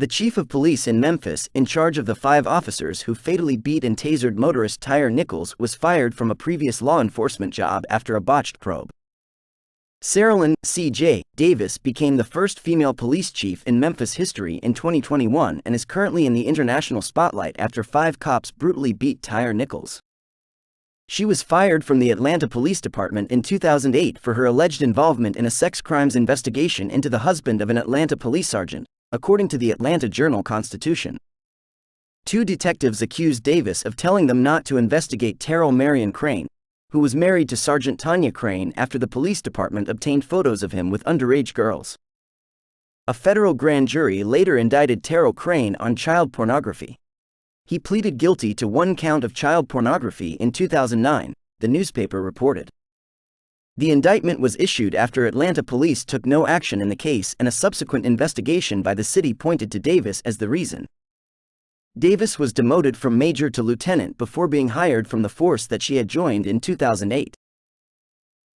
The chief of police in Memphis, in charge of the five officers who fatally beat and tasered motorist Tyre Nichols, was fired from a previous law enforcement job after a botched probe. Cerelyn C.J. Davis became the first female police chief in Memphis history in 2021 and is currently in the international spotlight after five cops brutally beat Tyre Nichols. She was fired from the Atlanta Police Department in 2008 for her alleged involvement in a sex crimes investigation into the husband of an Atlanta police sergeant, according to the Atlanta Journal Constitution. Two detectives accused Davis of telling them not to investigate Terrell Marion Crane, who was married to Sergeant Tanya Crane after the police department obtained photos of him with underage girls. A federal grand jury later indicted Terrell Crane on child pornography. He pleaded guilty to one count of child pornography in 2009, the newspaper reported. The indictment was issued after Atlanta police took no action in the case and a subsequent investigation by the city pointed to Davis as the reason. Davis was demoted from major to lieutenant before being hired from the force that she had joined in 2008.